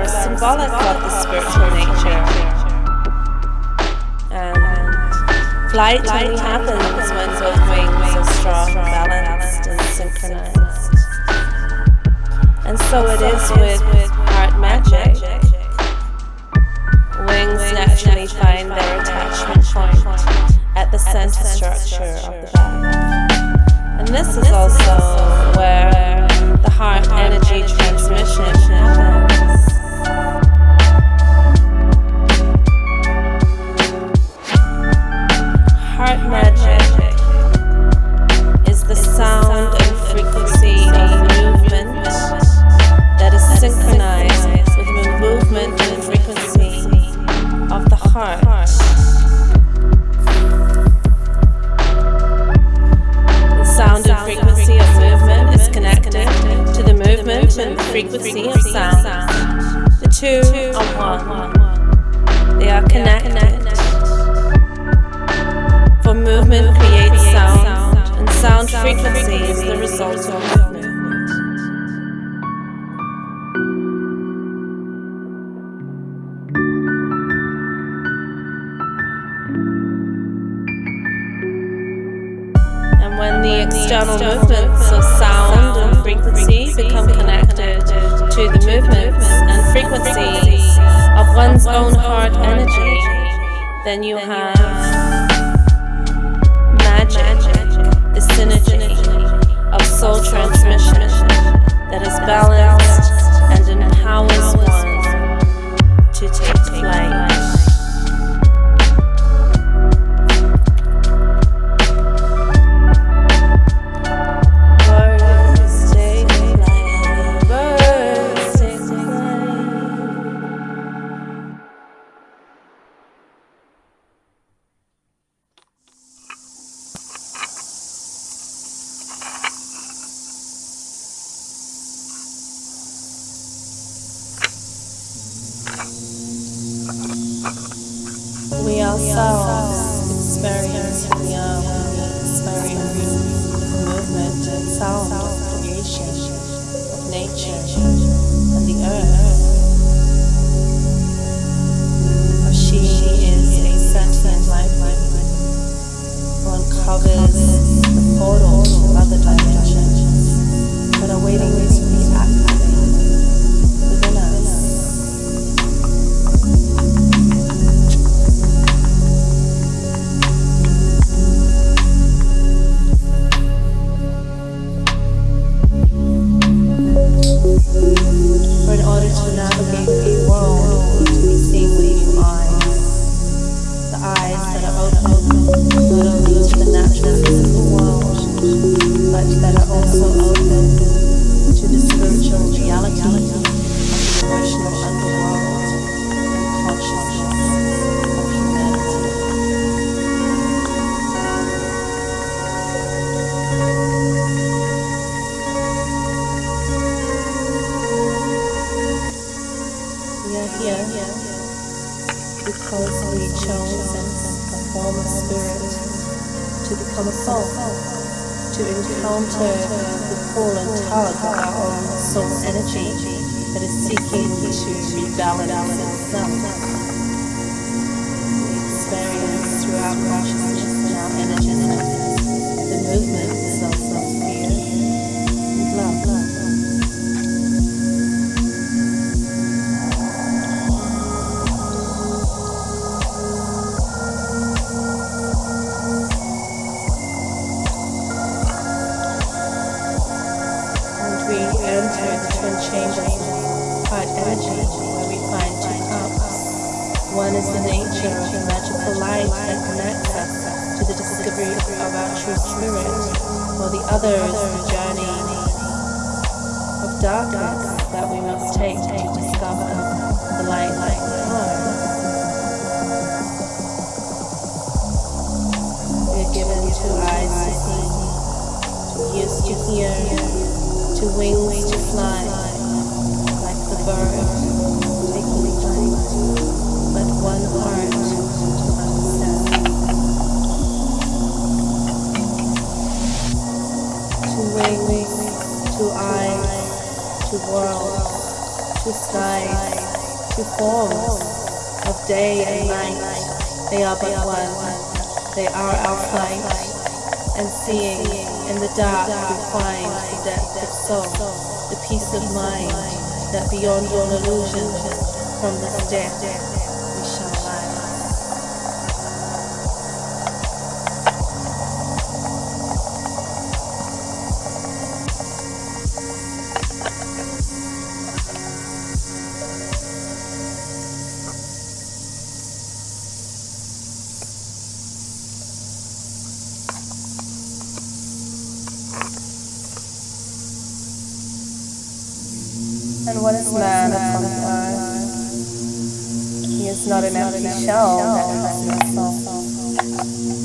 are symbolic of the spiritual nature. And flight only happens when both wings are strong, balanced, and synchronized. And so it is with heart magic. Wings naturally find their attachment point at the center structure of the body. And this is also movement creates sound, and sound frequency is the result of movement. And when the external movements of sound and frequency become connected to the movements and frequencies of one's own heart energy, then you have synergy of soul transmission that is balanced. We also experience are experience the movement. And sound creation, of nature. transform the spirit, to become a soul, to encounter the pull and tug of our own soul energy that is seeking to rebalance itself. We experience through our consciousness different chambers, part energy, where we find two cups. One is the nature of the magical light that connects us to the discovery of our true spirit, while the other is the journey of darkness that we must take to discover the light like. We are given two eyes to see, two ears to hear two wings to fly, like the bird taking flight, but one heart to understand. Two wings, two eyes, to worlds, to skies, to forms of day and night. They are but one. They are our flight. And seeing in the dark we find the depth of soul, the peace of mind that beyond all illusion, from this death And what is man upon the earth? He is not an empty shell that has no soul.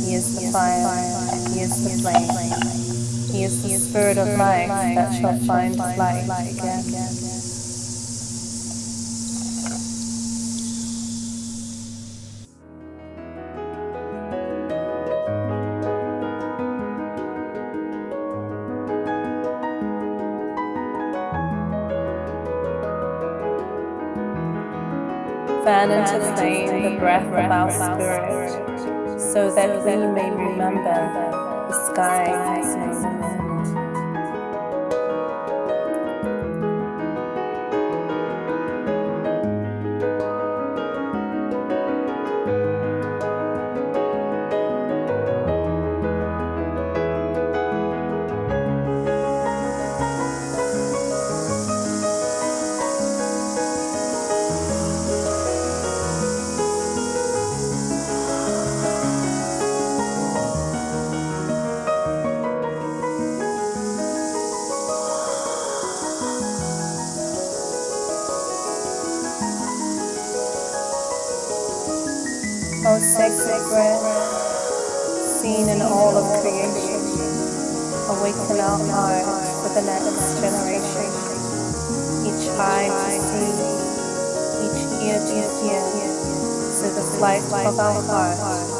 He is the fire, he is the flame, he is the spirit of life that shall find life again. Fan into flame the breath of our spirit, so that we may remember the sky has no sacred seen in all of creation, awaken our heart for the next generation. Each eye to see, each ear to hear, the flight of our heart